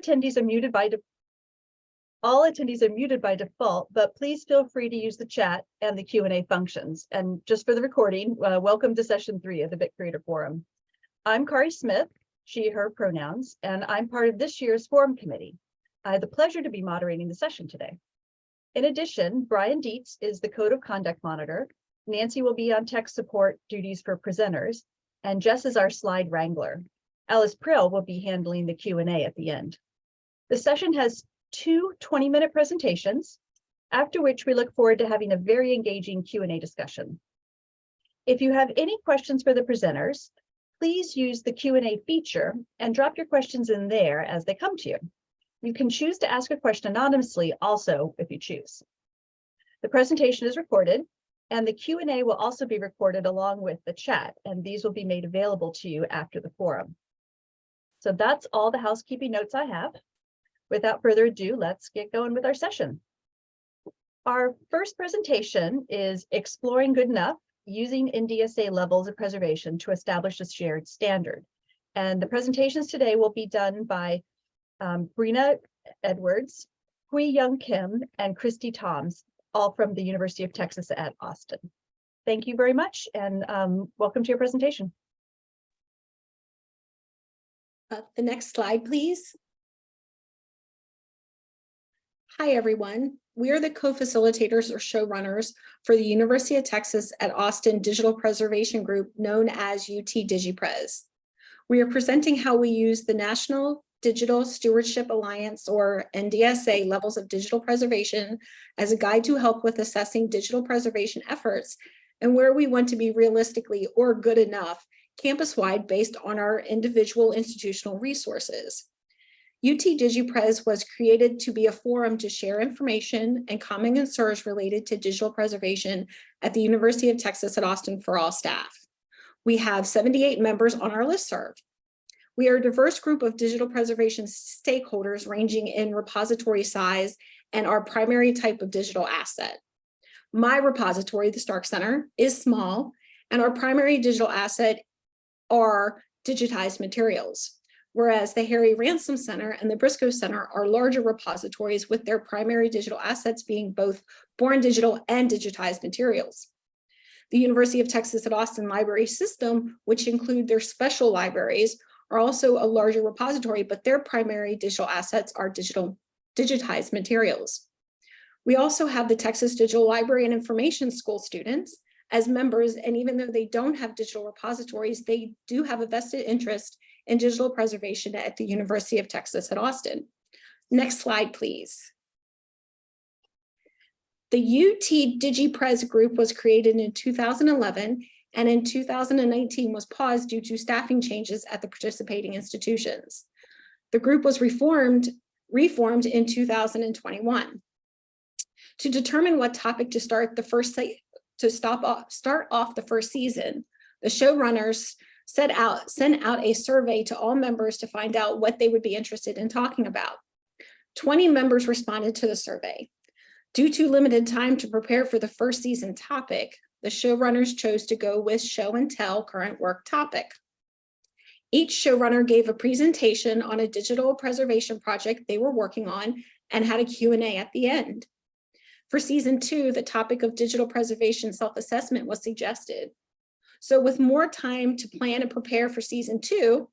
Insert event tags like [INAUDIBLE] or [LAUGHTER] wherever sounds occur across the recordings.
attendees are muted by all attendees are muted by default, but please feel free to use the chat and the Q and A functions. And just for the recording, uh, welcome to session three of the BitCurator Forum. I'm Kari Smith, she, her pronouns, and I'm part of this year's forum committee. I have the pleasure to be moderating the session today. In addition, Brian Dietz is the Code of Conduct Monitor. Nancy will be on tech support duties for presenters, and Jess is our slide wrangler. Alice Prael will be handling the Q and A at the end. The session has two 20-minute presentations, after which we look forward to having a very engaging Q and A discussion. If you have any questions for the presenters, please use the Q and A feature and drop your questions in there as they come to you. You can choose to ask a question anonymously also if you choose. The presentation is recorded and the Q and A will also be recorded along with the chat, and these will be made available to you after the forum. So that's all the housekeeping notes I have. Without further ado, let's get going with our session. Our first presentation is Exploring Good Enough, using NDSA levels of preservation to establish a shared standard. And the presentations today will be done by um, Brenna Edwards, Hui Young Kim, and Christy Toms, all from the University of Texas at Austin. Thank you very much and um, welcome to your presentation. Uh, The next slide, please. Hi, everyone. We are the co-facilitators or showrunners for the University of Texas at Austin Digital Preservation Group known as UT DigiPres. We are presenting how we use the National Digital Stewardship Alliance or NDSA levels of digital preservation as a guide to help with assessing digital preservation efforts and where we want to be realistically or good enough campus-wide based on our individual institutional resources. UT DigiPres was created to be a forum to share information and common concerns related to digital preservation at the University of Texas at Austin for all staff. We have 78 members on our list listserv. We are a diverse group of digital preservation stakeholders ranging in repository size and our primary type of digital asset. My repository, the Stark Center, is small, and our primary digital asset are digitized materials, whereas the Harry Ransom Center and the Briscoe Center are larger repositories with their primary digital assets being both born digital and digitized materials. The University of Texas at Austin Library System, which include their special libraries, are also a larger repository, but their primary digital assets are digital digitized materials. We also have the Texas Digital Library and Information School students as members, and even though they don't have digital repositories, they do have a vested interest in digital preservation at the University of Texas at Austin. Next slide, please. The UT DigiPres group was created in 2011 and in 2019 was paused due to staffing changes at the participating institutions. The group was reformed, reformed in 2021. To determine what topic to start the first to stop off, start off the first season, the showrunners set out, sent out a survey to all members to find out what they would be interested in talking about. 20 members responded to the survey. Due to limited time to prepare for the first season topic, the showrunners chose to go with show and tell current work topic. Each showrunner gave a presentation on a digital preservation project they were working on and had a Q&A at the end. For season two, the topic of digital preservation self-assessment was suggested. So with more time to plan and prepare for season two,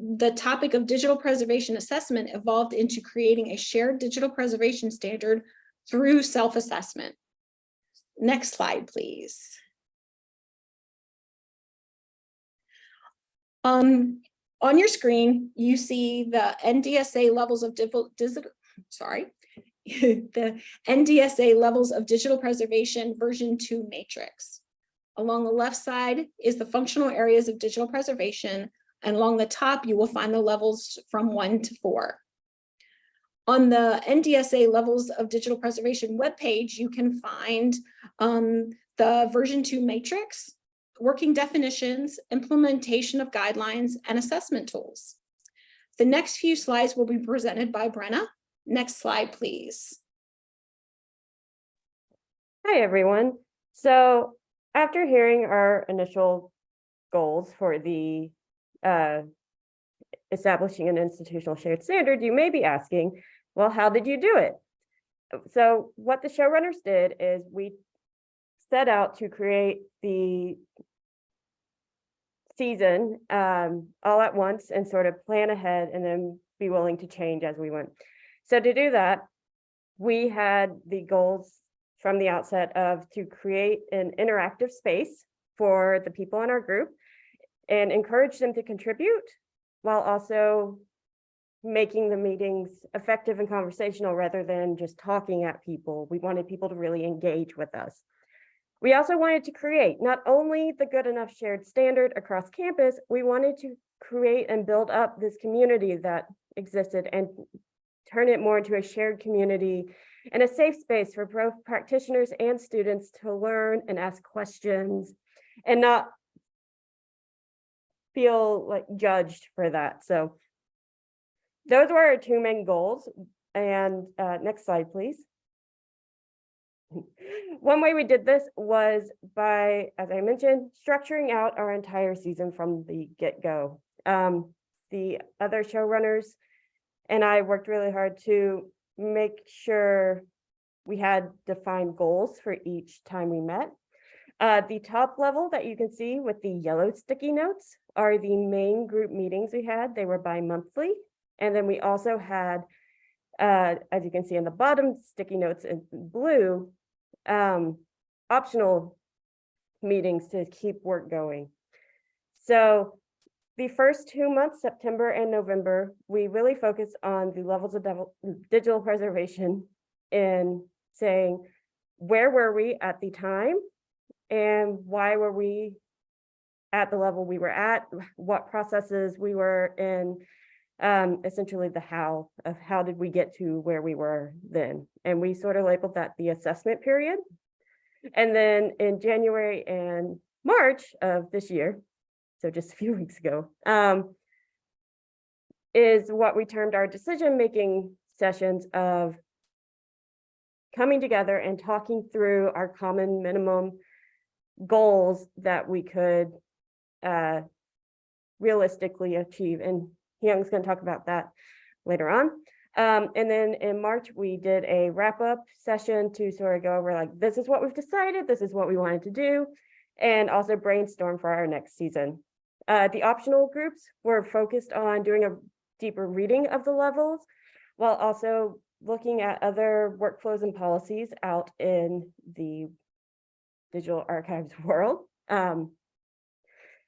the topic of digital preservation assessment evolved into creating a shared digital preservation standard through self-assessment. Next slide, please. Um, on your screen, you see the NDSA levels of digital, sorry, [LAUGHS] the NDSA levels of digital preservation version two matrix. Along the left side is the functional areas of digital preservation, and along the top, you will find the levels from one to four. On the NDSA levels of digital preservation webpage, you can find um, the version two matrix, working definitions, implementation of guidelines, and assessment tools. The next few slides will be presented by Brenna. Next slide, please. Hi, everyone. So after hearing our initial goals for the uh, establishing an institutional shared standard, you may be asking, well, how did you do it? So what the showrunners did is we set out to create the season um, all at once and sort of plan ahead and then be willing to change as we went. So to do that, we had the goals from the outset of to create an interactive space for the people in our group and encourage them to contribute while also making the meetings effective and conversational rather than just talking at people. We wanted people to really engage with us. We also wanted to create not only the good enough shared standard across campus, we wanted to create and build up this community that existed and turn it more into a shared community and a safe space for both practitioners and students to learn and ask questions and not feel like judged for that. So those were our two main goals. And uh, next slide, please. One way we did this was by, as I mentioned, structuring out our entire season from the get-go. Um, the other showrunners and I worked really hard to make sure we had defined goals for each time we met. Uh, the top level that you can see with the yellow sticky notes are the main group meetings we had. They were bi-monthly. And then we also had, uh, as you can see in the bottom sticky notes in blue, um, optional meetings to keep work going. So the first two months, September and November, we really focused on the levels of digital preservation in saying, where were we at the time? And why were we at the level we were at? What processes we were in? Um, essentially the how of how did we get to where we were then? And we sort of labeled that the assessment period. And then in January and March of this year, so just a few [LAUGHS] weeks ago, um, is what we termed our decision-making sessions of coming together and talking through our common minimum goals that we could uh, realistically achieve. And Young's going to talk about that later on. Um, and then in March, we did a wrap-up session to sort of go over like, this is what we've decided, this is what we wanted to do, and also brainstorm for our next season. Uh, the optional groups were focused on doing a deeper reading of the levels while also looking at other workflows and policies out in the digital archives [LAUGHS] world. Um,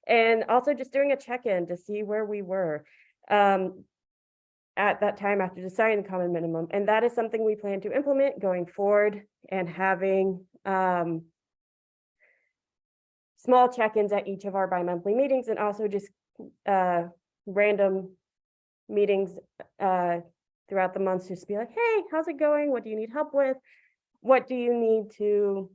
and also just doing a check-in to see where we were um, at that time after deciding the common minimum. And that is something we plan to implement going forward and having um, small check-ins at each of our bi-monthly meetings and also just uh, random meetings uh, throughout the months, just be like, hey, how's it going? What do you need help with? What do you need to,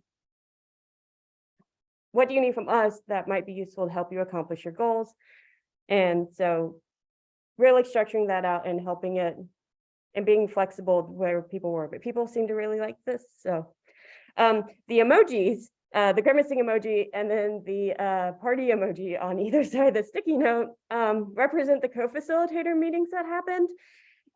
what do you need from us that might be useful to help you accomplish your goals? And so really structuring that out and helping it and being flexible where people were, but people seem to really like this. So um, the emojis uh, the grimacing emoji and then the uh, party emoji on [LAUGHS] either side of the sticky note um, represent the co-facilitator meetings that happened.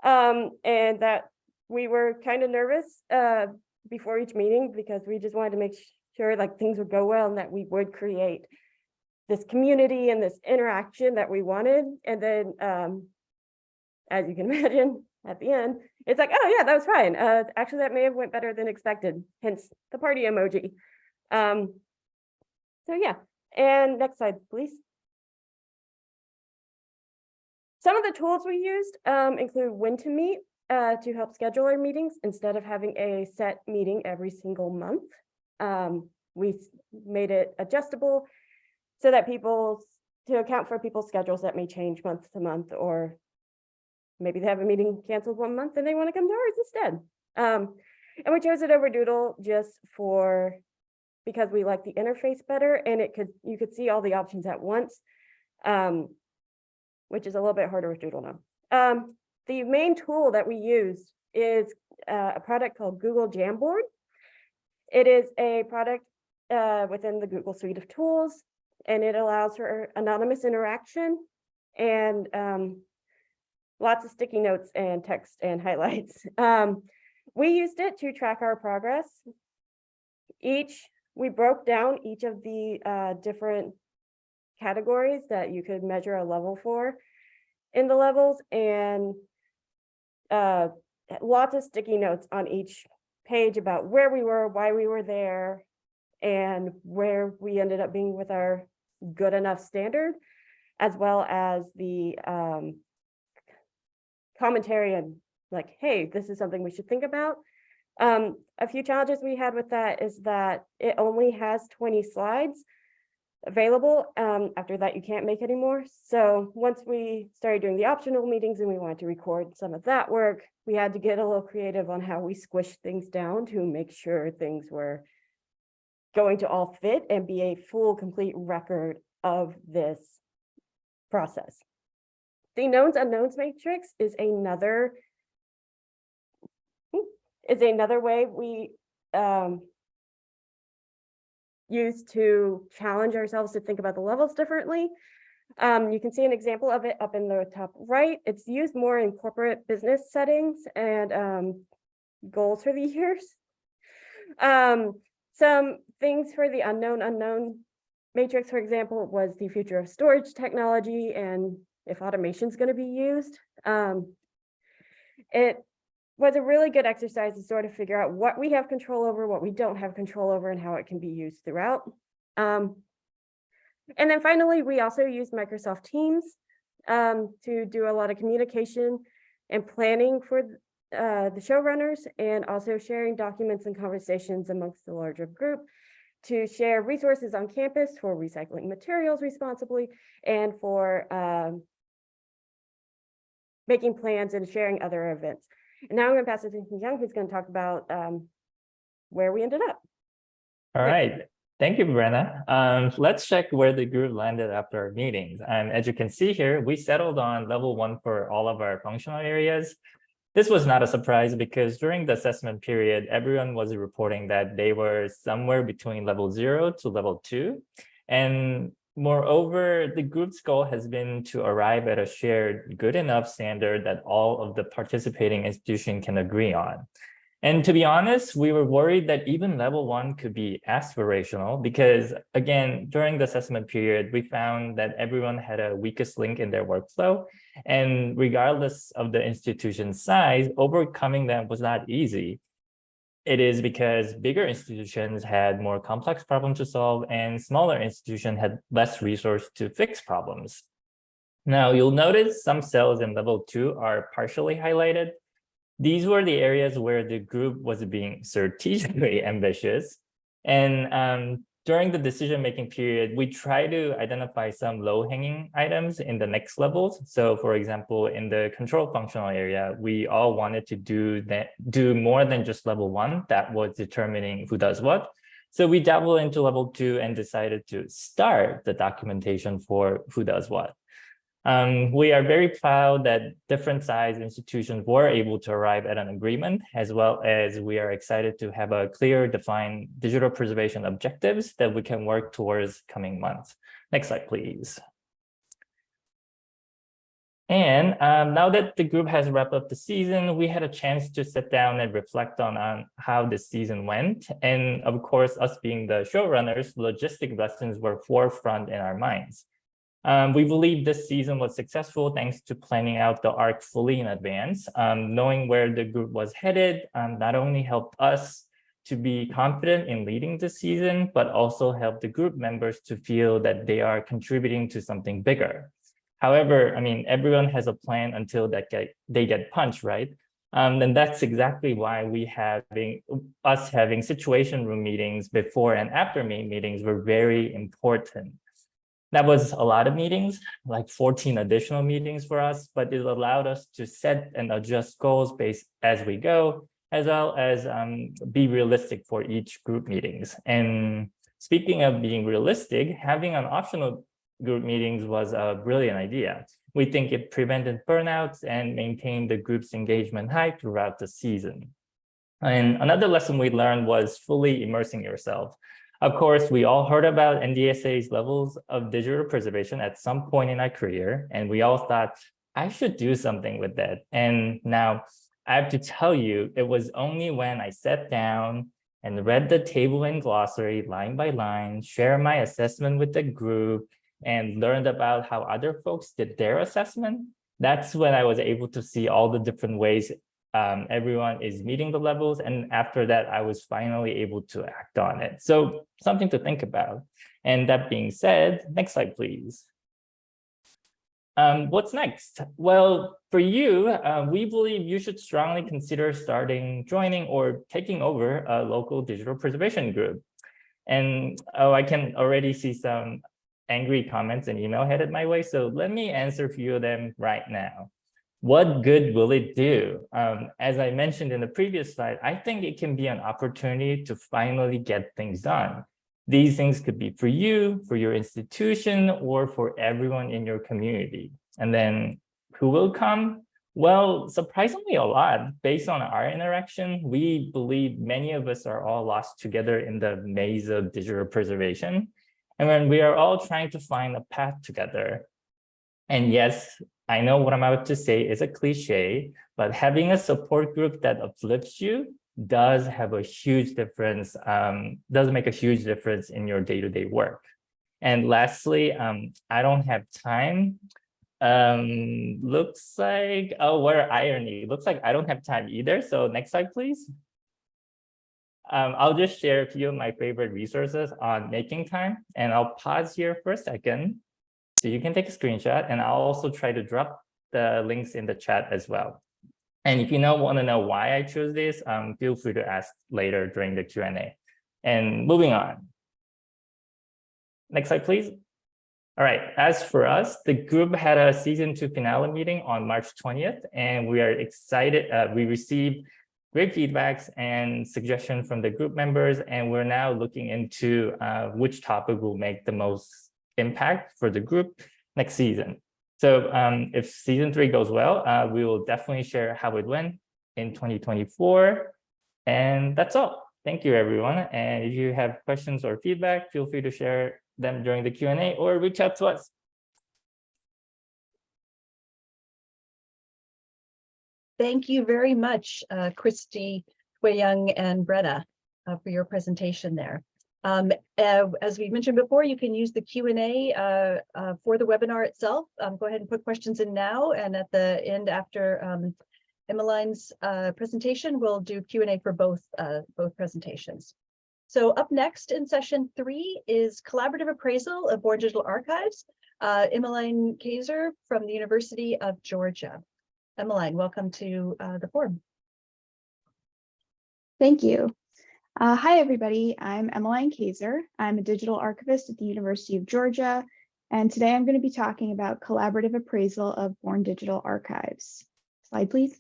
Um, and that we were kind of nervous uh, before each meeting because we just wanted to make sure like things would go well and that we would create this community and this interaction that we wanted. And then, um, as you can [LAUGHS] imagine, at the end, it's like, oh yeah, that was fine. Uh, actually, that may have went better than expected, hence the party emoji. Um, so yeah, and next slide, please. Some of the tools we used um, include when to meet uh, to help schedule our meetings instead of having a set meeting every single month. Um, we made it adjustable so that people, to account for people's schedules that may change month to month, or maybe they have a meeting canceled one month and they want to come to ours instead. Um, and we chose it over Doodle just for because we like the interface better and it could, you could see all the options at once, um, which is a little bit harder with Doodle now. Um, the main tool that we use is uh, a product called Google Jamboard. It is a product uh, within the Google suite of tools, and it allows for anonymous interaction and um, lots of sticky notes and text and [LAUGHS] highlights. Um, we used it to track our progress. Each, we broke down each of the uh, different categories that you could measure a level for in the levels and uh, lots of sticky notes on each page about where we were, why we were there, and where we ended up being with our good enough standard, as well as the um, commentary and like, hey, this is something we should think about. Um, a few challenges we had with that is that it only has 20 slides available. Um, after that, you can't make any more. So once we started doing the optional meetings and we wanted to record some of that work, we had to get a little creative on how we squished things down to make sure things were going to all fit and be a full, complete record of this process. The knowns unknowns matrix is another is another way we um, use to challenge ourselves to think about the levels differently. Um, you can see an example of it up in the top right. It's used more in corporate business settings and um, goals for the [LAUGHS] years. Um, some things for the unknown unknown matrix, for example, was the future of storage technology and if automation is going to be used. Um, it was a really good exercise to sort of figure out what we have control over, what we don't have control over, and how it can be used throughout. Um, and then finally, we also use Microsoft Teams um, to do a lot of communication and planning for uh, the showrunners and also sharing documents and conversations amongst the larger group to share resources on campus for recycling materials responsibly and for um, making plans and sharing other events. And now I'm going to pass it to Young, who's going to talk about um, where we ended up. All right. Thank you, Brenna. Um, let's check where the group landed after our meetings. And as you can see here, we settled on level one for all of our functional areas. This was not a surprise because during the assessment period, everyone was reporting that they were somewhere between level zero to level two. And Moreover, the group's goal has been to arrive at a shared good enough standard that all of the participating institution can agree on. And to be honest, we were worried that even level one could be aspirational because again, during the assessment period, we found that everyone had a weakest link in their workflow. And regardless of the institution's size, overcoming them was not easy it is because bigger institutions had more complex problems to solve and smaller institutions had less resource to fix problems. Now you'll notice some cells in level two are partially highlighted. These were the areas where the group was being strategically [LAUGHS] ambitious. And um, during the decision-making period, we try to identify some low-hanging items in the next levels. So for example, in the control functional area, we all wanted to do that, do more than just level one that was determining who does what. So we dabbled into level two and decided to start the documentation for who does what. Um, we are very proud that different size institutions were able to arrive at an agreement, as well as we are excited to have a clear defined digital preservation objectives that we can work towards coming months. Next slide, please. And um, now that the group has wrapped up the season, we had a chance to sit down and reflect on, on how the season went. And of course, us being the showrunners, logistic lessons were forefront in our minds. Um, we believe this season was successful thanks to planning out the arc fully in advance. Um, knowing where the group was headed um, not only helped us to be confident in leading the season, but also helped the group members to feel that they are contributing to something bigger. However, I mean, everyone has a plan until that get, they get punched, right? Um, and that's exactly why we having us having situation room meetings before and after main meetings were very important. That was a lot of meetings, like 14 additional meetings for us, but it allowed us to set and adjust goals based as we go, as well as um, be realistic for each group meetings. And speaking of being realistic, having an optional group meetings was a brilliant idea. We think it prevented burnouts and maintained the group's engagement high throughout the season. And another lesson we learned was fully immersing yourself. Of course, we all heard about NDSA's levels of digital preservation at some point in our career, and we all thought I should do something with that. And now I have to tell you, it was only when I sat down and read the table and glossary line by line, share my assessment with the group, and learned about how other folks did their assessment. That's when I was able to see all the different ways um, everyone is meeting the levels. And after that, I was finally able to act on it. So something to think about. And that being said, next slide, please. Um, what's next? Well, for you, uh, we believe you should strongly consider starting, joining, or taking over a local digital preservation group. And oh, I can already see some angry comments and email headed my way. So let me answer a few of them right now. What good will it do? Um, as I mentioned in the previous slide, I think it can be an opportunity to finally get things done. These things could be for you, for your institution, or for everyone in your community. And then who will come? Well, surprisingly a lot. Based on our interaction, we believe many of us are all lost together in the maze of digital preservation. And when we are all trying to find a path together. And yes, I know what I'm about to say is a cliche, but having a support group that uplifts you does have a huge difference, um, does make a huge difference in your day-to-day work. And lastly, um, I don't have time. Um, looks like, oh, what irony. Looks like I don't have time either. So next slide, please. Um, I'll just share a few of my favorite resources on making time, and I'll pause here for a second. So you can take a screenshot, and I'll also try to drop the links in the chat as well. And if you know want to know why I chose this, um, feel free to ask later during the Q&A. And moving on. Next slide, please. All right, as for us, the group had a season two finale meeting on March 20th, and we are excited. Uh, we received great feedbacks and suggestions from the group members, and we're now looking into uh, which topic will make the most impact for the group next season. So um, if season three goes well, uh, we will definitely share how it went in 2024. And that's all. Thank you, everyone. And if you have questions or feedback, feel free to share them during the Q&A or reach out to us. Thank you very much, uh, Christy, Wei Young, and Brenna uh, for your presentation there. Um, uh, as we mentioned before, you can use the Q&A uh, uh, for the webinar itself. Um, go ahead and put questions in now, and at the end after um, Emmeline's uh, presentation, we'll do Q&A for both, uh, both presentations. So up next in session three is collaborative appraisal of Born Digital Archives. Uh, Emmeline Kaiser from the University of Georgia. Emmeline, welcome to the forum. Thank you. Uh, hi, everybody. I'm Emmeline Kaiser. I'm a digital archivist at the University of Georgia, and today I'm going to be talking about collaborative appraisal of Born Digital Archives. Slide, please.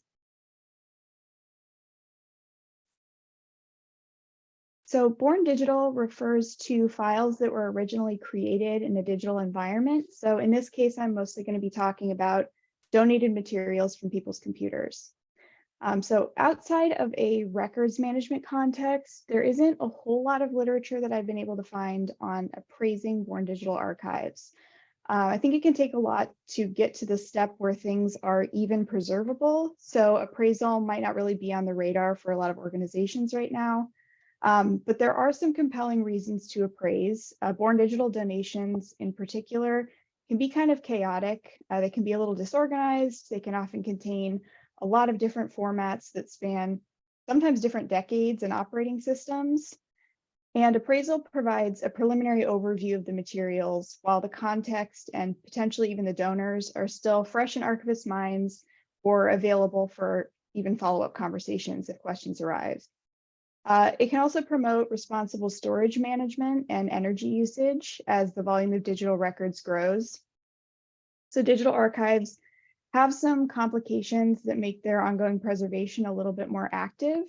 So Born Digital refers to files that were originally created in a digital environment. So in this case, I'm mostly going to be talking about donated materials from people's computers. Um, so outside of a records management context, there isn't a whole lot of literature that I've been able to find on appraising Born Digital Archives. Uh, I think it can take a lot to get to the step where things are even preservable. So appraisal might not really be on the radar for a lot of organizations right now. Um, but there are some compelling reasons to appraise. Uh, Born Digital donations in particular can be kind of chaotic. Uh, they can be a little disorganized. They can often contain a lot of different formats that span sometimes different decades and operating systems. And appraisal provides a preliminary overview of the materials while the context and potentially even the donors are still fresh in archivist minds or available for even follow-up conversations if questions arise. Uh, it can also promote responsible storage management and energy usage as the volume of digital records grows. So digital archives have some complications that make their ongoing preservation a little bit more active.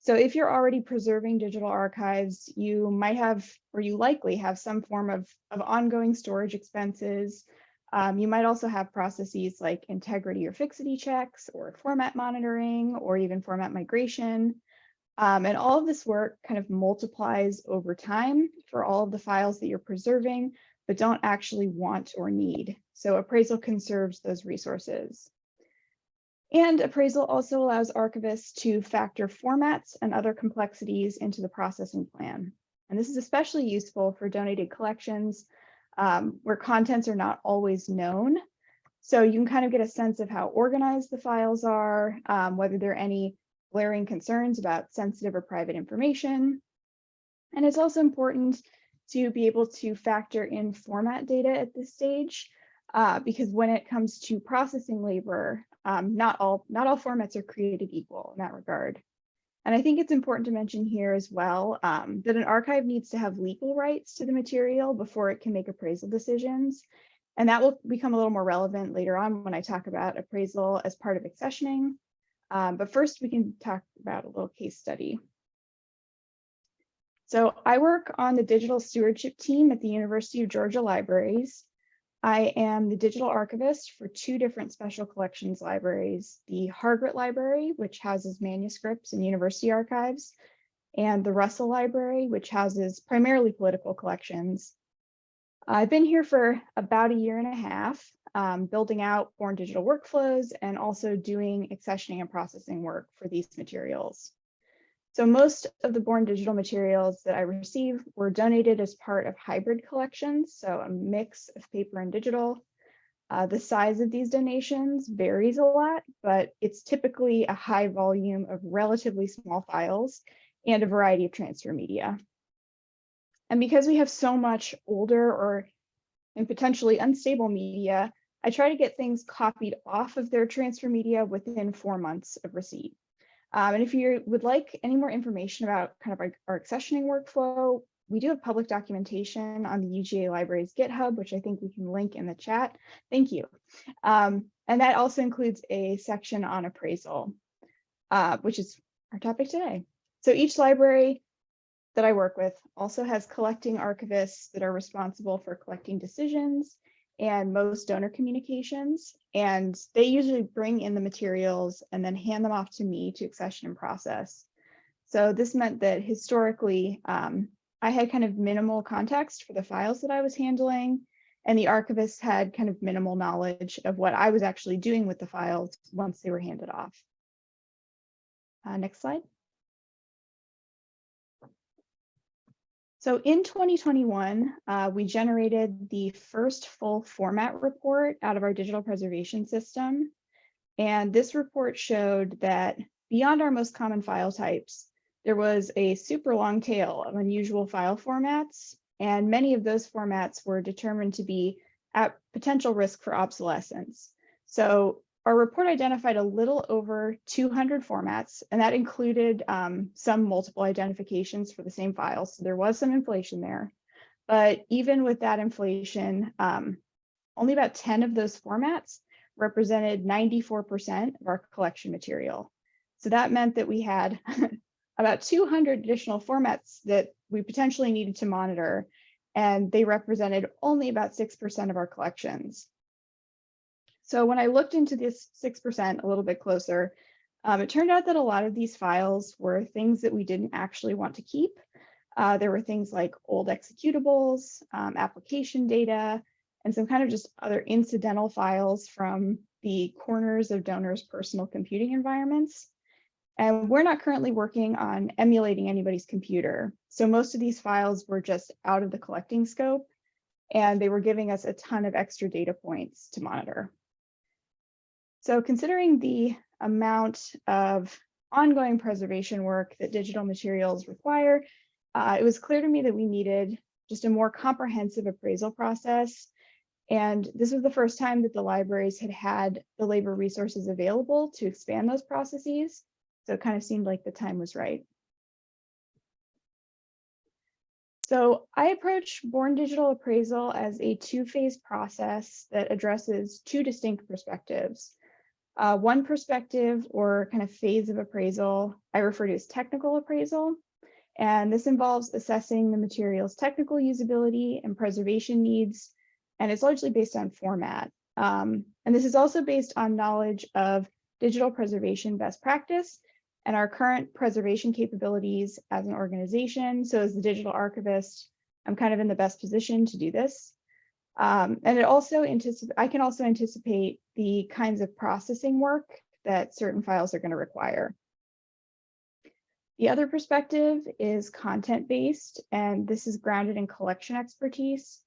So if you're already preserving digital archives, you might have, or you likely have some form of, of ongoing storage expenses. Um, you might also have processes like integrity or fixity checks or format monitoring or even format migration. Um, and all of this work kind of multiplies over time for all of the files that you're preserving, but don't actually want or need. So appraisal conserves those resources. And appraisal also allows archivists to factor formats and other complexities into the processing plan. And this is especially useful for donated collections um, where contents are not always known. So you can kind of get a sense of how organized the files are, um, whether there are any glaring concerns about sensitive or private information. And it's also important to be able to factor in format data at this stage, uh, because when it comes to processing labor, um, not all not all formats are created equal in that regard. And I think it's important to mention here as well um, that an archive needs to have legal rights to the material before it can make appraisal decisions. And that will become a little more relevant later on when I talk about appraisal as part of accessioning. Um, but first we can talk about a little case study. So I work on the digital stewardship team at the University of Georgia Libraries. I am the digital archivist for two different special collections libraries, the Hargrett Library, which houses manuscripts and university archives, and the Russell Library, which houses primarily political collections. I've been here for about a year and a half, um, building out Born Digital workflows and also doing accessioning and processing work for these materials. So most of the Born Digital materials that I receive were donated as part of hybrid collections, so a mix of paper and digital. Uh, the size of these donations varies a lot, but it's typically a high volume of relatively small files and a variety of transfer media. And because we have so much older or and potentially unstable media, I try to get things copied off of their transfer media within four months of receipt. Um, and if you would like any more information about kind of our, our accessioning workflow, we do have public documentation on the UGA Libraries GitHub, which I think we can link in the chat. Thank you. Um, and that also includes a section on appraisal, uh, which is our topic today. So each library that I work with also has collecting archivists that are responsible for collecting decisions and most donor communications. And they usually bring in the materials and then hand them off to me to accession and process. So this meant that historically, um, I had kind of minimal context for the files that I was handling, and the archivist had kind of minimal knowledge of what I was actually doing with the files once they were handed off. Uh, next slide. So in 2021, uh, we generated the first full format report out of our digital preservation system. And this report showed that beyond our most common file types, there was a super long tail of unusual file formats, and many of those formats were determined to be at potential risk for obsolescence. So our report identified a little over 200 formats, and that included um, some multiple identifications for the same file. So there was some inflation there. But even with that inflation, um, only about 10 of those formats represented 94% of our collection material. So that meant that we had [LAUGHS] about 200 additional formats that we potentially needed to monitor, and they represented only about 6% of our collections. So when I looked into this 6% a little bit closer, um, it turned out that a lot of these files were things that we didn't actually want to keep. Uh, there were things like old executables, um, application data, and some kind of just other incidental files from the corners of donors' personal computing environments. And we're not currently working on emulating anybody's computer. So most of these files were just out of the collecting scope, and they were giving us a ton of extra data points to monitor. So considering the amount of ongoing preservation work that digital materials require, uh, it was clear to me that we needed just a more comprehensive appraisal process. And this was the first time that the libraries had had the labor resources available to expand those processes. So it kind of seemed like the time was right. So I approach Born Digital Appraisal as a two-phase process that addresses two distinct perspectives. Uh, one perspective or kind of phase of appraisal I refer to as technical appraisal. And this involves assessing the material's technical usability and preservation needs. And it's largely based on format. Um, and this is also based on knowledge of digital preservation best practice and our current preservation capabilities as an organization. So as the digital archivist, I'm kind of in the best position to do this. Um, and it also anticipate, I can also anticipate the kinds of processing work that certain files are going to require. The other perspective is content-based, and this is grounded in collection expertise.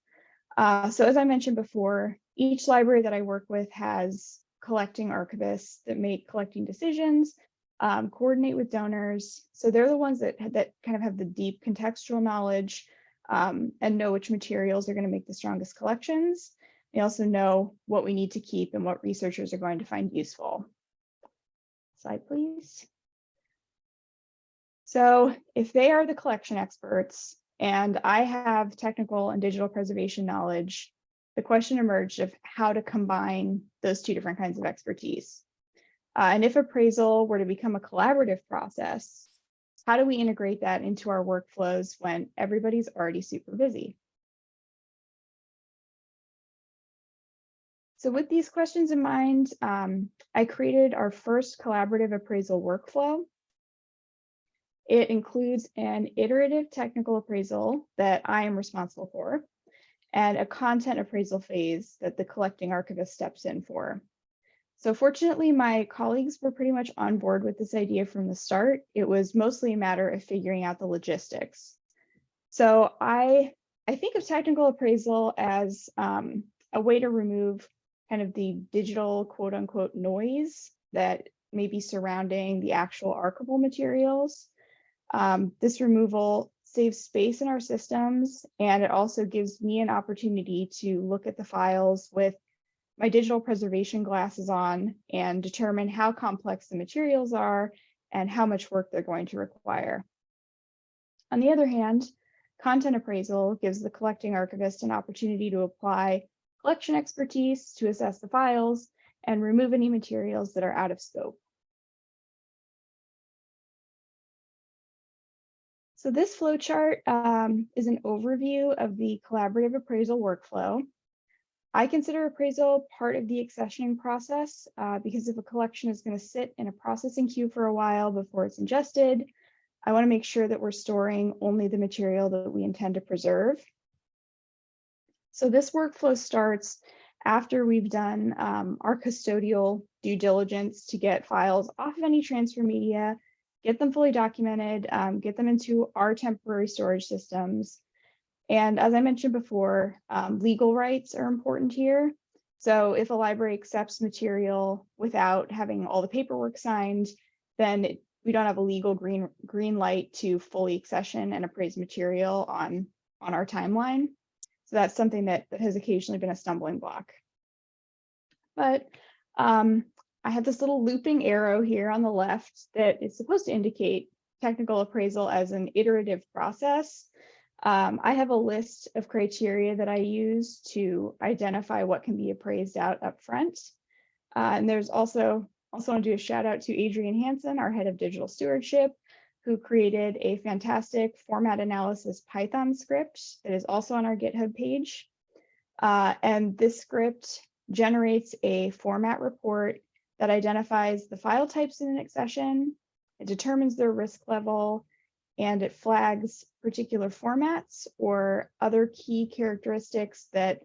Uh, so as I mentioned before, each library that I work with has collecting archivists that make collecting decisions, um, coordinate with donors. So they're the ones that, that kind of have the deep contextual knowledge um, and know which materials are going to make the strongest collections. They also know what we need to keep and what researchers are going to find useful. Slide, please. So if they are the collection experts and I have technical and digital preservation knowledge, the question emerged of how to combine those two different kinds of expertise. Uh, and if appraisal were to become a collaborative process, how do we integrate that into our workflows when everybody's already super busy? So with these questions in mind, um, I created our first collaborative appraisal workflow. It includes an iterative technical appraisal that I am responsible for and a content appraisal phase that the collecting archivist steps in for. So fortunately, my colleagues were pretty much on board with this idea from the start. It was mostly a matter of figuring out the logistics. So I, I think of technical appraisal as um, a way to remove kind of the digital quote unquote noise that may be surrounding the actual archival materials. Um, this removal saves space in our systems, and it also gives me an opportunity to look at the files with my digital preservation glasses on and determine how complex the materials are and how much work they're going to require. On the other hand, content appraisal gives the collecting archivist an opportunity to apply collection expertise to assess the files and remove any materials that are out of scope. So this flowchart um, is an overview of the collaborative appraisal workflow. I consider appraisal part of the accessioning process uh, because if a collection is going to sit in a processing queue for a while before it's ingested, I want to make sure that we're storing only the material that we intend to preserve. So this workflow starts after we've done um, our custodial due diligence to get files off of any transfer media, get them fully documented, um, get them into our temporary storage systems, and as I mentioned before, um, legal rights are important here. So if a library accepts material without having all the paperwork signed, then it, we don't have a legal green green light to fully accession and appraise material on, on our timeline. So that's something that, that has occasionally been a stumbling block. But um, I have this little looping arrow here on the left that is supposed to indicate technical appraisal as an iterative process. Um, I have a list of criteria that I use to identify what can be appraised out up front. Uh, and there's also, also want to do a shout out to Adriane Hanson, our head of digital stewardship, who created a fantastic format analysis Python script that is also on our GitHub page. Uh, and this script generates a format report that identifies the file types in an accession, it determines their risk level, and it flags particular formats or other key characteristics that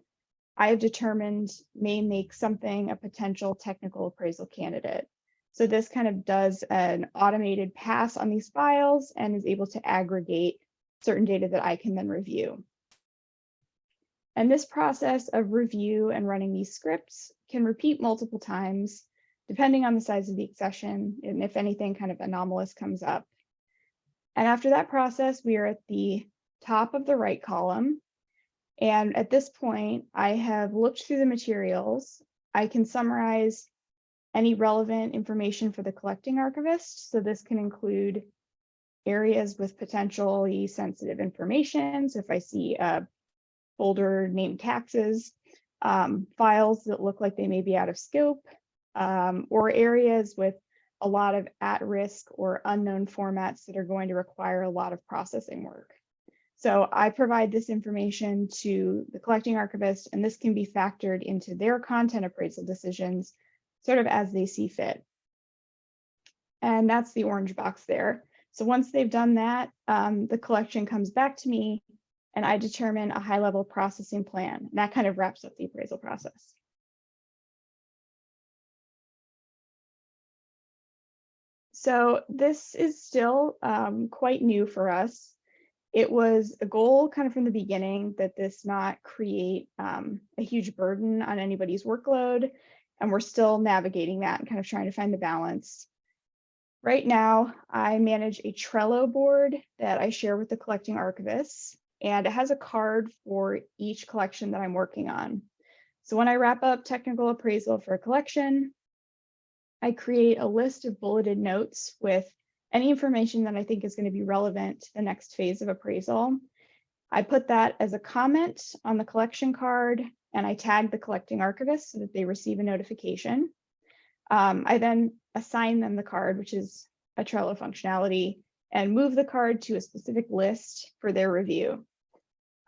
I have determined may make something a potential technical appraisal candidate. So this kind of does an automated pass on these files and is able to aggregate certain data that I can then review. And this process of review and running these scripts can repeat multiple times, depending on the size of the accession and if anything kind of anomalous comes up. And after that process, we are at the top of the right column. And at this point, I have looked through the materials. I can summarize any relevant information for the collecting archivist. So this can include areas with potentially sensitive information. So if I see a folder named taxes, um, files that look like they may be out of scope, um, or areas with a lot of at-risk or unknown formats that are going to require a lot of processing work. So I provide this information to the collecting archivist, and this can be factored into their content appraisal decisions sort of as they see fit. And that's the orange box there. So once they've done that, um, the collection comes back to me and I determine a high level processing plan. And that kind of wraps up the appraisal process. So this is still um, quite new for us. It was a goal kind of from the beginning that this not create um, a huge burden on anybody's workload. And we're still navigating that and kind of trying to find the balance. Right now, I manage a Trello board that I share with the collecting archivists, and it has a card for each collection that I'm working on. So when I wrap up technical appraisal for a collection, I create a list of bulleted notes with any information that I think is going to be relevant to the next phase of appraisal. I put that as a comment on the collection card and I tag the collecting archivist so that they receive a notification. Um, I then assign them the card, which is a Trello functionality, and move the card to a specific list for their review.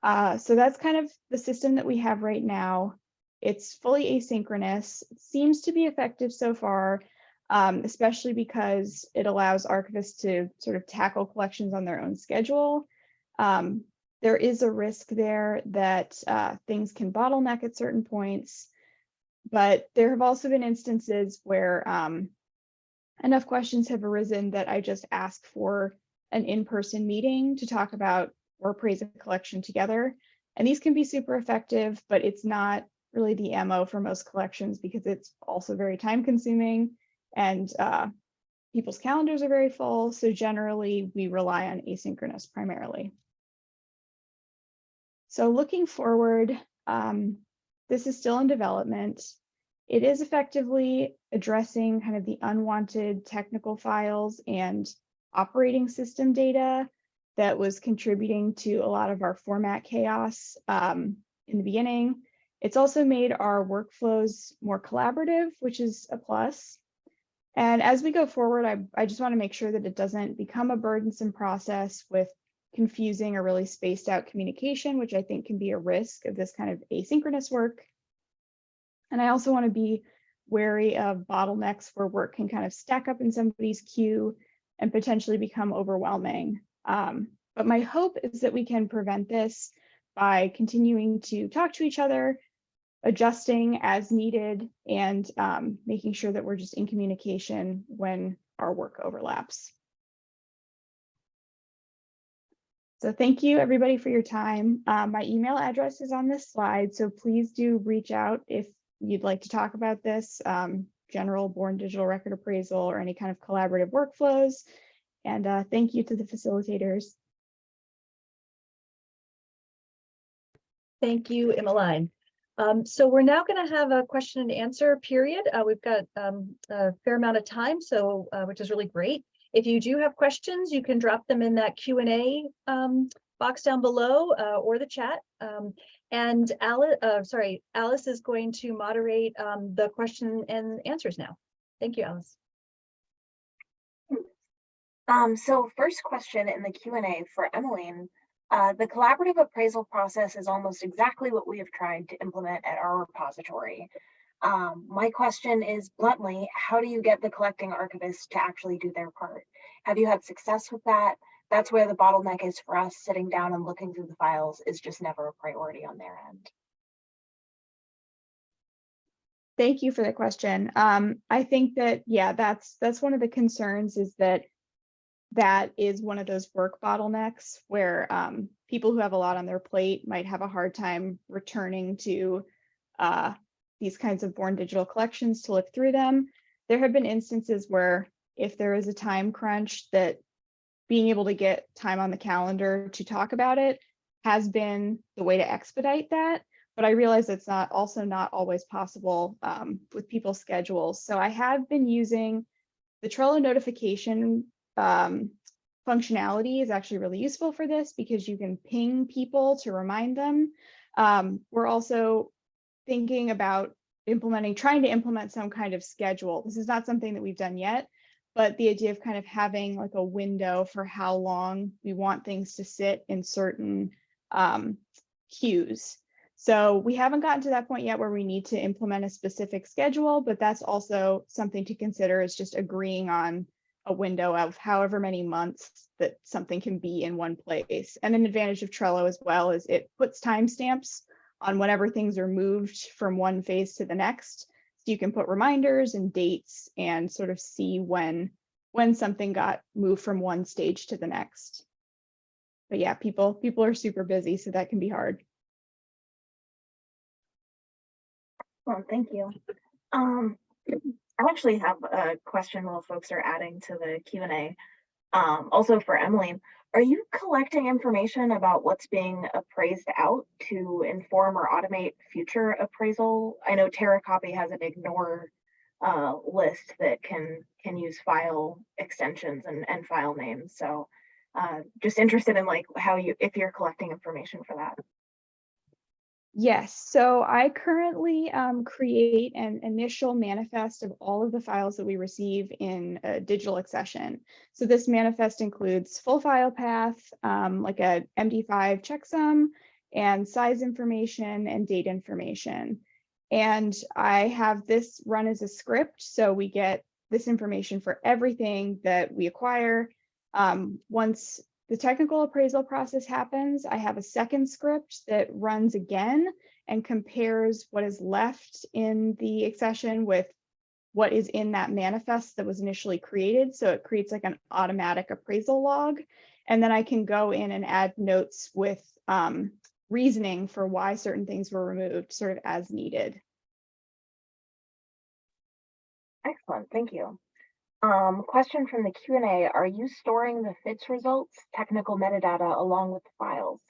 Uh, so that's kind of the system that we have right now. It's fully asynchronous. Seems to be effective so far, um, especially because it allows archivists to sort of tackle collections on their own schedule. Um, there is a risk there that uh, things can bottleneck at certain points, but there have also been instances where um, enough questions have arisen that I just ask for an in-person meeting to talk about or appraise a collection together. And these can be super effective, but it's not really the MO for most collections because it's also very time consuming and uh, people's calendars are very full. So generally we rely on asynchronous primarily. So looking forward, um, this is still in development. It is effectively addressing kind of the unwanted technical files and operating system data that was contributing to a lot of our format chaos um, in the beginning. It's also made our workflows more collaborative, which is a plus. And as we go forward, I, I just want to make sure that it doesn't become a burdensome process with confusing or really spaced out communication, which I think can be a risk of this kind of asynchronous work. And I also want to be wary of bottlenecks where work can kind of stack up in somebody's queue and potentially become overwhelming. Um, but my hope is that we can prevent this by continuing to talk to each other, adjusting as needed, and um, making sure that we're just in communication when our work overlaps. So thank you everybody for your time. Uh, my email address is on this slide, so please do reach out if you'd like to talk about this, um, general born digital record appraisal or any kind of collaborative workflows. And uh, thank you to the facilitators. Thank you, Emmeline. Um, so we're now going to have a question and answer period. Uh, we've got um, a fair amount of time, so uh, which is really great. If you do have questions, you can drop them in that Q and A um, box down below uh, or the chat. Um, and Alice, uh, sorry, Alice is going to moderate um, the question and answers now. Thank you, Alice. Um, so first question in the Q&A for Emmeline. Uh, the collaborative appraisal process is almost exactly what we have tried to implement at our repository. Um, my question is bluntly, how do you get the collecting archivists to actually do their part? Have you had success with that? That's where the bottleneck is for us, sitting down and looking through the files is just never a priority on their end. Thank you for the question. Um, I think that, yeah, that's that's one of the concerns is that that is one of those work bottlenecks where um, people who have a lot on their plate might have a hard time returning to uh, these kinds of born digital collections to look through them. There have been instances where if there is a time crunch that being able to get time on the calendar to talk about it has been the way to expedite that. But I realize it's not also not always possible um, with people's schedules. So I have been using the Trello notification um, functionality is actually really useful for this because you can ping people to remind them. Um, we're also thinking about implementing, trying to implement some kind of schedule. This is not something that we've done yet, but the idea of kind of having like a window for how long we want things to sit in certain um, queues. So we haven't gotten to that point yet where we need to implement a specific schedule, but that's also something to consider is just agreeing on a window of however many months that something can be in one place. And an advantage of Trello as well is it puts timestamps on whenever things are moved from one phase to the next. So you can put reminders and dates and sort of see when when something got moved from one stage to the next. But yeah, people people are super busy, so that can be hard. Well, thank you. Um, I actually have a question while folks are adding to the Q and A. Um, also for Emily, are you collecting information about what's being appraised out to inform or automate future appraisal? I know TeraCopy has an ignore uh, list that can can use file extensions and, and file names. So uh, just interested in like how you if you're collecting information for that. Yes, so I currently um, create an initial manifest of all of the files that we receive in a digital accession. So this manifest includes full file path, um, like a MD5 checksum, and size information and date information. And I have this run as a script, so we get this information for everything that we acquire. Um, once the technical appraisal process happens, I have a second script that runs again and compares what is left in the accession with what is in that manifest that was initially created. So it creates like an automatic appraisal log. And then I can go in and add notes with um, reasoning for why certain things were removed sort of as needed. Excellent, thank you. Um, question from the Q and A, are you storing the FITS results, technical metadata along with the files?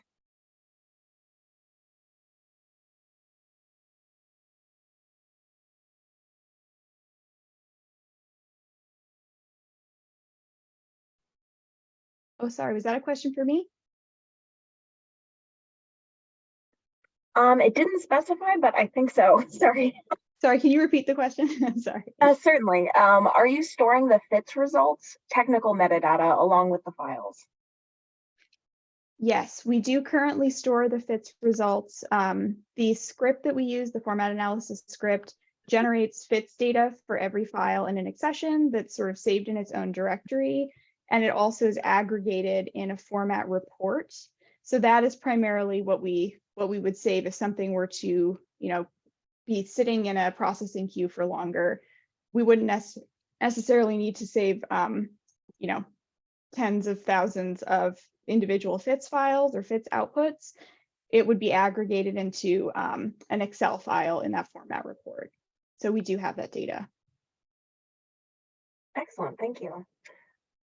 Oh, sorry, was that a question for me? Um, it didn't specify, but I think so, [LAUGHS] sorry. Sorry, can you repeat the question? [LAUGHS] Sorry. Uh, certainly, um, are you storing the FITS results, technical metadata along with the files? Yes, we do currently store the FITS results. Um, the script that we use, the format analysis script, generates FITS data for every file in an accession that's sort of saved in its own directory. And it also is aggregated in a format report. So that is primarily what we what we would save if something were to, you know, be sitting in a processing queue for longer. We wouldn't nec- necessarily need to save, um, you know, tens of thousands of individual FITS files or FITS outputs, it would be aggregated into um, an Excel file in that format report. So we do have that data. Excellent, thank you.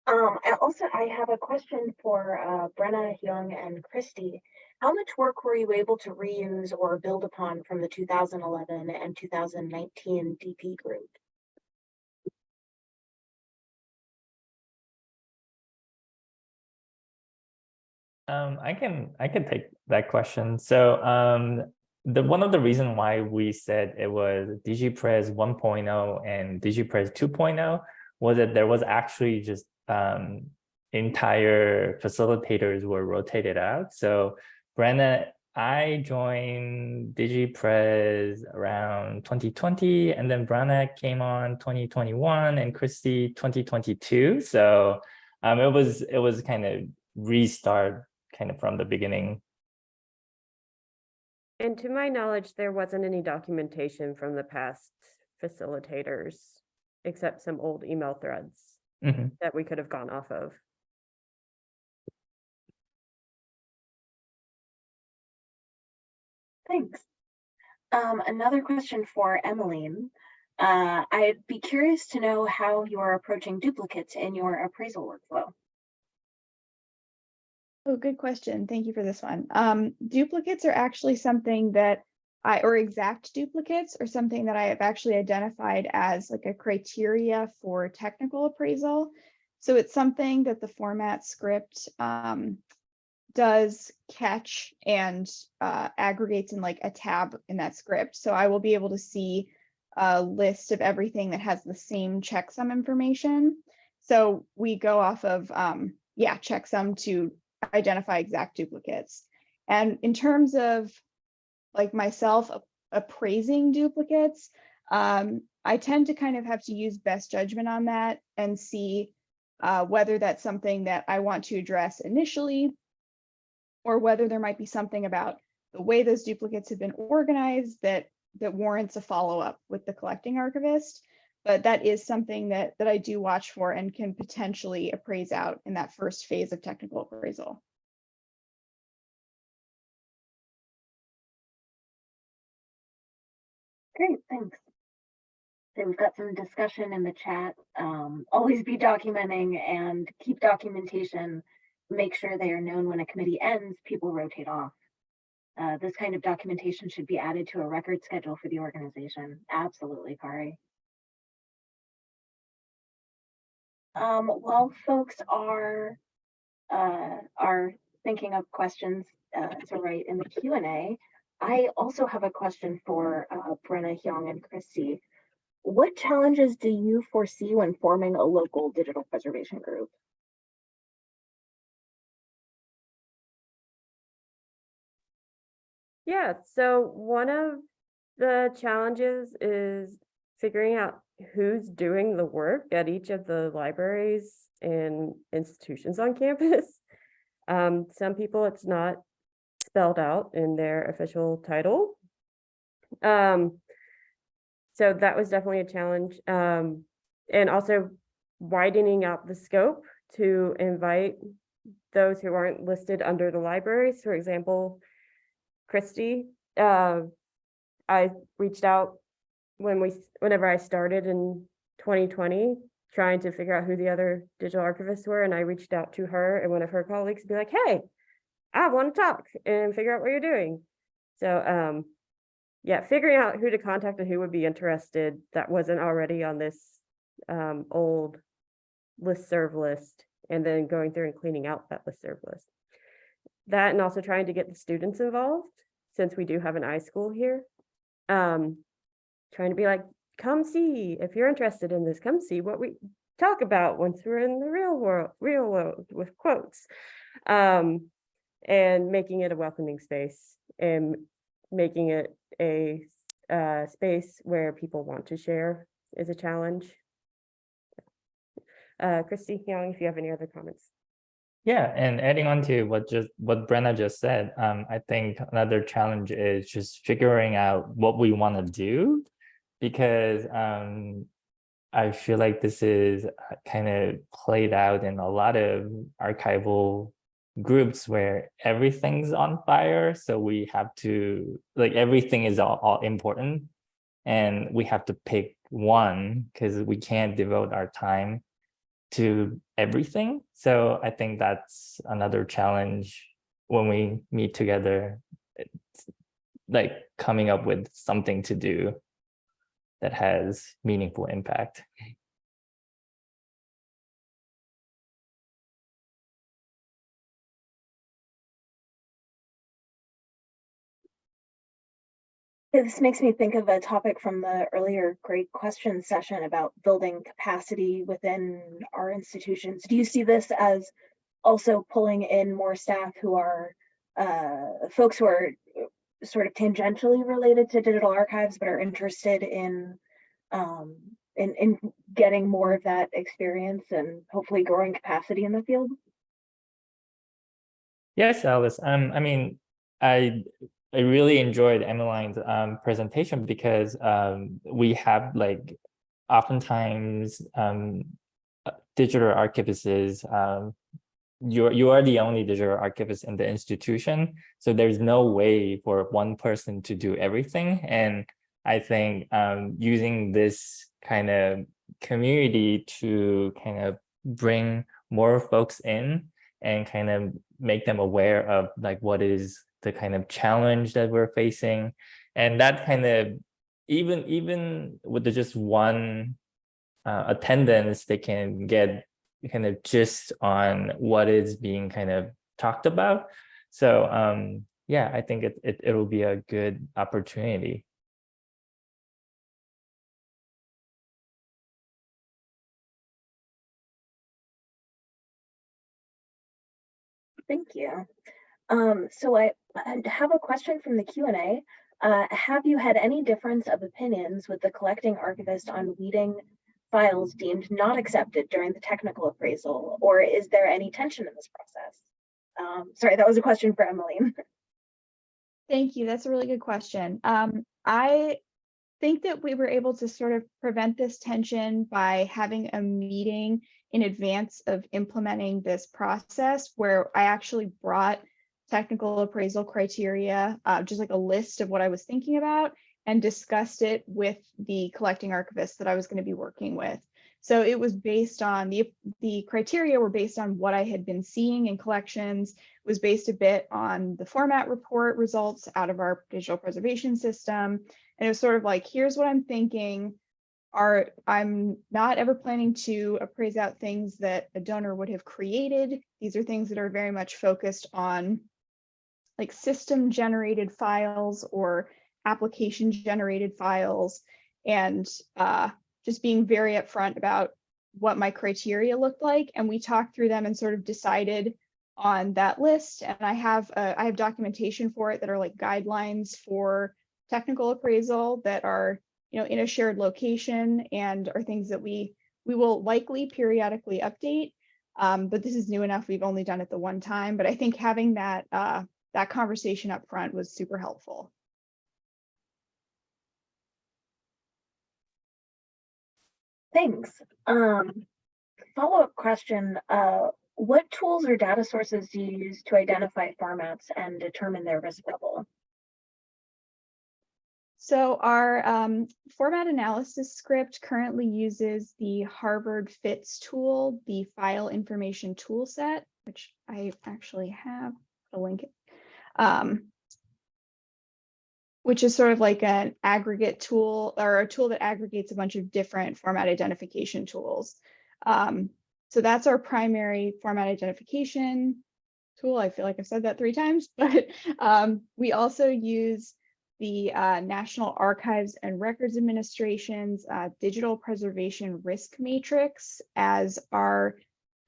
Um, also, I have a question for uh, Brenna, Hyung, and Christy. How much work were you able to reuse or build upon from the 2011 and 2019 DP group? Um, I can I can take that question. So um, the one of the reason why we said it was DigiPres 1.0 and DigiPres 2.0 was that there was actually just um, entire facilitators were rotated out. So Brenna, I joined DigiPres around 2020, and then Brenna came on 2021, and Christy 2022. So um, it was it was kind of restart kind of from the beginning. And to my knowledge, there wasn't any documentation from the past facilitators, except some old email threads Mhm. that we could have gone off of. Thanks. Um, another question for Emmeline. Uh, I'd be curious to know how you are approaching duplicates in your appraisal workflow. Oh, good question. Thank you for this one. Um, duplicates are actually something that I, or exact duplicates are something that I have actually identified as like a criteria for technical appraisal. So it's something that the format script um, does catch and uh, aggregates in like a tab in that script. So I will be able to see a list of everything that has the same checksum information. So we go off of, um, yeah, checksum to identify exact duplicates. And in terms of like myself appraising duplicates, um, I tend to kind of have to use best judgment on that and see uh, whether that's something that I want to address initially, or whether there might be something about the way those duplicates have been organized that that warrants a follow-up with the collecting archivist. But that is something that that I do watch for and can potentially appraise out in that first phase of technical appraisal. Great, thanks. So we've got some discussion in the chat. Um, always be documenting and keep documentation. Make sure they are known when a committee ends, people rotate off. Uh, this kind of documentation should be added to a record schedule for the organization. Absolutely, Kari. Um, while folks are uh, are thinking of questions uh, to write in the Q and A, I also have a question for uh, Brenna Hyung and Christy. What challenges do you foresee when forming a local digital preservation group? Yeah, so one of the challenges is figuring out who's doing the work at each of the libraries and institutions on [LAUGHS] campus. Um, some people, it's not spelled out in their official title. Um, so that was definitely a challenge. Um, and also widening out the scope to invite those who aren't listed under the libraries, for example, Christy, uh, I reached out when we, whenever I started in twenty twenty, trying to figure out who the other digital archivists were, and I reached out to her and one of her colleagues to be like, hey, I want to talk and figure out what you're doing. So, um, yeah, figuring out who to contact and who would be interested that wasn't already on this, um, old listserv list, and then going through and cleaning out that listserv list. That and also trying to get the students involved, since we do have an iSchool here. Um, trying to be like, come see, if you're interested in this, come see what we talk about once we're in the real world, real world with quotes. Um, and making it a welcoming space and making it a uh, space where people want to share is a challenge. Uh, Christy Young, if you have any other comments. Yeah, and adding on to what just what Brenna just said, um, I think another challenge is just figuring out what we want to do, because um, I feel like this is kind of played out in a lot of archival groups where everything's on fire, so we have to like everything is all, all important, and we have to pick one because we can't devote our time to everything. So I think that's another challenge when we meet together, it's like coming up with something to do that has meaningful impact. This makes me think of a topic from the earlier great question session about building capacity within our institutions. Do you see this as also pulling in more staff who are uh, folks who are sort of tangentially related to digital archives, but are interested in um, in, in getting more of that experience and hopefully growing capacity in the field? Yes, Alice. Um, I mean, I I really enjoyed Emmeline's um, presentation because um, we have like oftentimes um, uh, digital archivists. Um, you you are the only digital archivist in the institution, so there's no way for one person to do everything. And I think um, using this kind of community to kind of bring more folks in and kind of make them aware of like what is the kind of challenge that we're facing. And that kind of even even with the just one uh, attendance they can get kind of just on what is being kind of talked about. So um yeah i think it, it it'll be a good opportunity. Thank you. Um, so I, I have a question from the Q and A. Uh, have you had any difference of opinions with the collecting archivist on weeding files deemed not accepted during the technical appraisal, or is there any tension in this process? Um, sorry, that was a question for Emmeline. [LAUGHS] Thank you. That's a really good question. Um, I think that we were able to sort of prevent this tension by having a meeting in advance of implementing this process where I actually brought technical appraisal criteria, uh, just like a list of what I was thinking about and discussed it with the collecting archivist that I was going to be working with. So it was based on the, the criteria were based on what I had been seeing in collections, was based a bit on the format report results out of our digital preservation system. And it was sort of like, here's what I'm thinking. Are I'm not ever planning to appraise out things that a donor would have created. These are things that are very much focused on like system generated files or application generated files and uh, just being very upfront about what my criteria looked like. And we talked through them and sort of decided on that list. And I have uh, I have documentation for it that are like guidelines for technical appraisal that are you know in a shared location and are things that we we will likely periodically update. Um, but this is new enough. We've only done it the one time. But I think having that uh, that conversation up front was super helpful. Thanks. Um, follow-up question, uh, what tools or data sources do you use to identify formats and determine their risk level? So our um, format analysis script currently uses the Harvard FITS tool, the file information tool set, which I actually have a link. Um, which is sort of like an aggregate tool or a tool that aggregates a bunch of different format identification tools. Um, so that's our primary format identification tool. I feel like I've said that three times, [LAUGHS] but um, we also use the uh, National Archives and Records Administration's uh, Digital Preservation Risk Matrix as our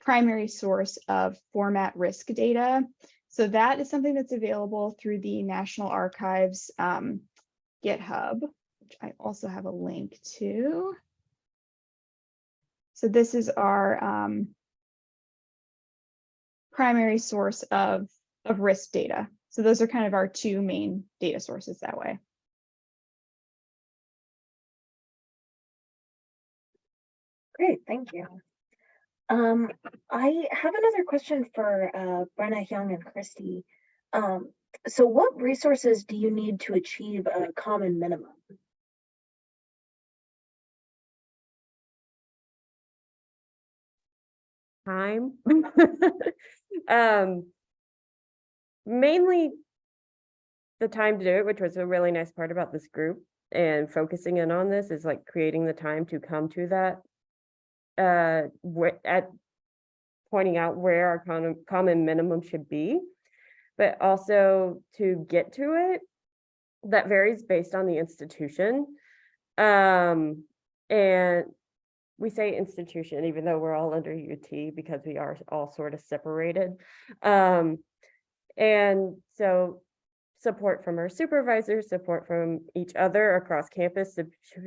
primary source of format risk data. So that is something that's available through the National Archives um, GitHub, which I also have a link to. So this is our um, primary source of, of risk data. So those are kind of our two main data sources that way. Great, thank you. Um, I have another question for uh, Brenna, Hyung, and Christy. Um, so what resources do you need to achieve a common minimum? time. [LAUGHS] um, mainly the time to do it, which was a really nice part about this group and focusing in on this is like creating the time to come to that. Uh, at pointing out where our common, minimum should be, but also to get to it, that varies based on the institution. Um, and we say institution, even though we're all under UT because we are all sort of separated. Um, and so support from our supervisors, support from each other across campus to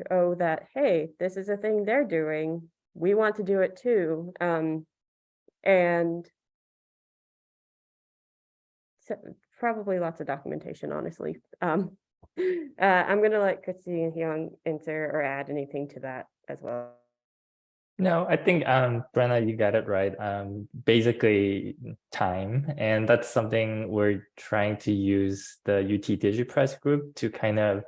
show that, hey, this is a thing they're doing. We want to do it too. Um, and so probably lots of documentation, honestly. Um, [LAUGHS] uh, I'm gonna let Christy and Hyung answer or add anything to that as well. No, I think um Brenna, you got it right. Um basically time. And that's something we're trying to use the UT DigiPres group to kind of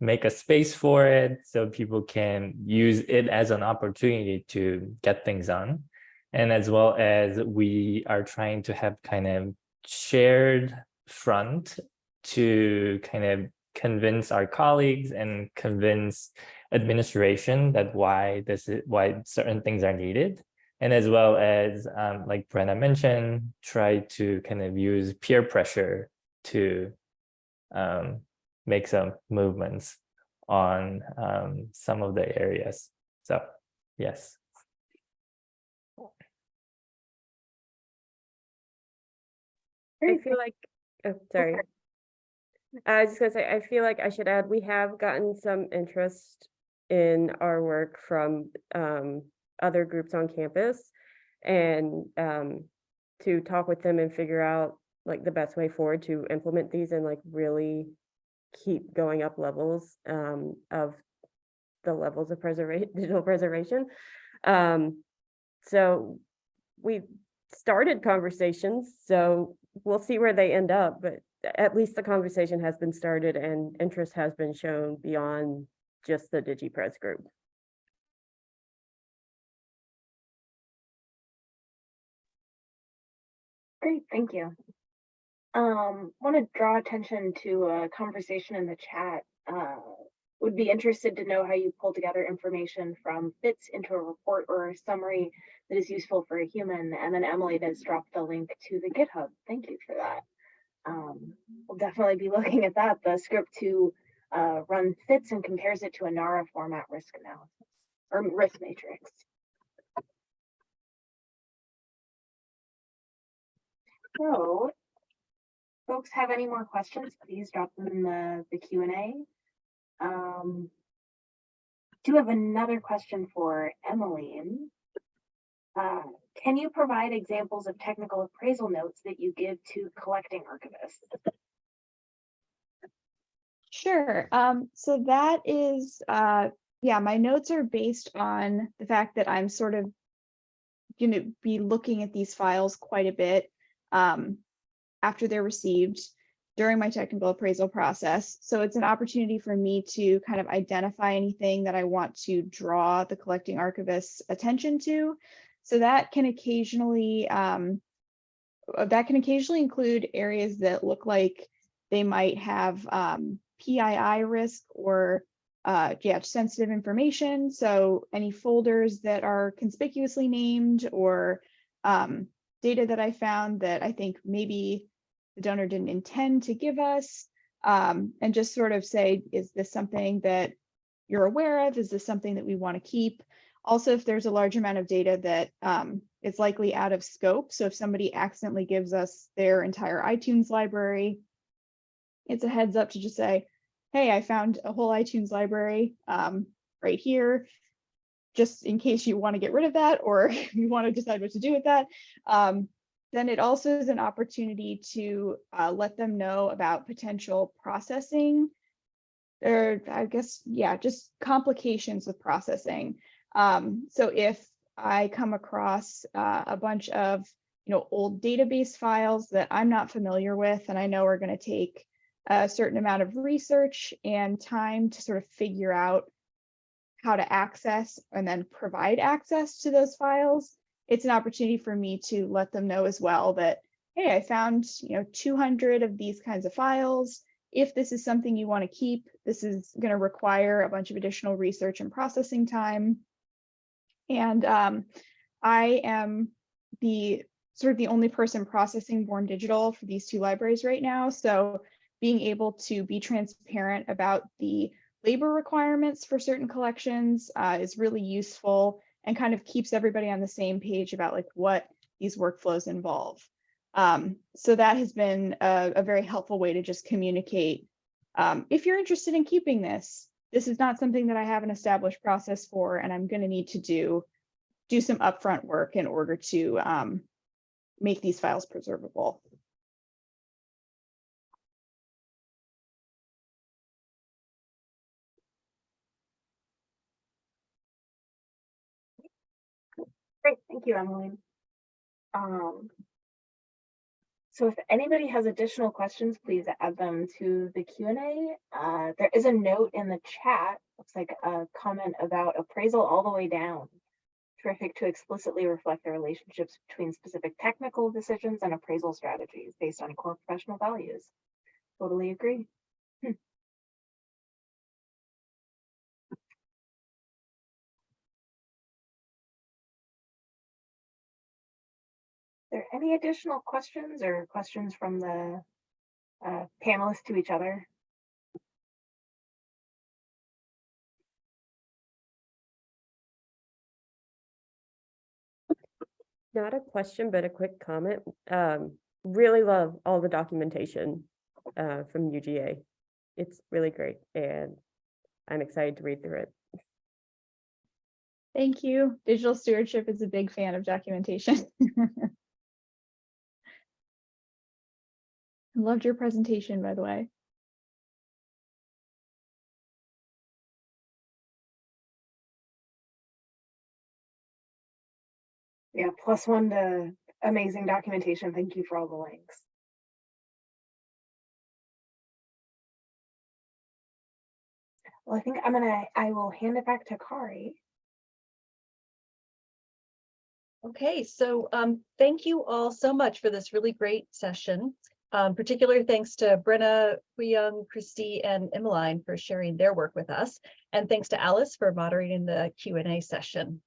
make a space for it so people can use it as an opportunity to get things done. And as well as we are trying to have kind of shared front to kind of convince our colleagues and convince administration that why this is why certain things are needed and as well as um, like Brenna mentioned try to kind of use peer pressure to um, make some movements on um, some of the areas. So yes. I feel like, oh, sorry. I was just gonna say, I feel like I should add, we have gotten some interest in our work from um, other groups on campus and um, to talk with them and figure out like the best way forward to implement these and like really keep going up levels um, of the levels of preservation, [LAUGHS] digital preservation. Um, so we started conversations, so we'll see where they end up, but at least the conversation has been started and interest has been shown beyond just the DigiPres group. Great, thank you. Um, want to draw attention to a conversation in the chat. Uh, would be interested to know how you pull together information from FITS into a report or a summary that is useful for a human. And then Emily does drop the link to the GitHub. Thank you for that. Um, we'll definitely be [LAUGHS] looking at that. The script to uh, run fits and compares it to a NARA format risk analysis or risk matrix. So, folks have any more questions, please drop them in the, the Q and A. Um, do have another question for Emmeline. Uh, can you provide examples of technical appraisal notes that you give to collecting archivists? Sure. Um, so that is, uh, yeah, my notes are based on the fact that I'm sort of going to be looking at these files quite a bit um, after they're received during my technical appraisal process. So it's an opportunity for me to kind of identify anything that I want to draw the collecting archivist's attention to. So that can occasionally um, uh, that can occasionally include areas that look like they might have um, PII risk or uh, yeah, sensitive information. So any folders that are conspicuously named or um, data that I found that I think maybe the donor didn't intend to give us um, and just sort of say, is this something that you're aware of? Is this something that we want to keep? Also, if there's a large amount of data that um, is likely out of scope. So if somebody accidentally gives us their entire iTunes library, it's a heads up to just say, hey, I found a whole iTunes library um, right here, just in case you want to get rid of that or [LAUGHS] you want to decide what to do with that. Um, then it also is an opportunity to uh, let them know about potential processing or I guess, yeah, just complications with processing. Um, so if I come across uh, a bunch of, you know, old database files that I'm not familiar with and I know are going to take a certain amount of research and time to sort of figure out how to access and then provide access to those files, it's an opportunity for me to let them know as well that, hey, I found, you know, 200 of these kinds of files. If this is something you want to keep, this is going to require a bunch of additional research and processing time. And um, I am the sort of the only person processing Born Digital for these two libraries right now. So being able to be transparent about the labor requirements for certain collections uh, is really useful and kind of keeps everybody on the same page about like what these workflows involve. Um, so that has been a, a, very helpful way to just communicate. Um, if you're interested in keeping this, this is not something that I have an established process for, and I'm going to need to do do some upfront work in order to um, make these files preservable. Great, thank you, Emily. Um, so if anybody has additional questions, please add them to the Q&A. Uh, there is a note in the chat, looks like a comment about appraisal all the way down. Terrific to explicitly reflect the relationships between specific technical decisions and appraisal strategies based on core professional values. Totally agree. Any additional questions or questions from the uh, panelists to each other? Not a question, but a quick comment. Um, really love all the documentation uh, from UGA. It's really great and I'm excited to read through it. Thank you. Digital stewardship is a big fan of documentation. [LAUGHS] Loved your presentation, by the way. Yeah, plus one to amazing documentation. Thank you for all the links. Well, I think I'm gonna, I will hand it back to Kari. Okay, so um, thank you all so much for this really great session. Um, particular thanks to Brenna, Hyung, Christy, and Emmeline for sharing their work with us. And thanks to Alice for moderating the Q and A session.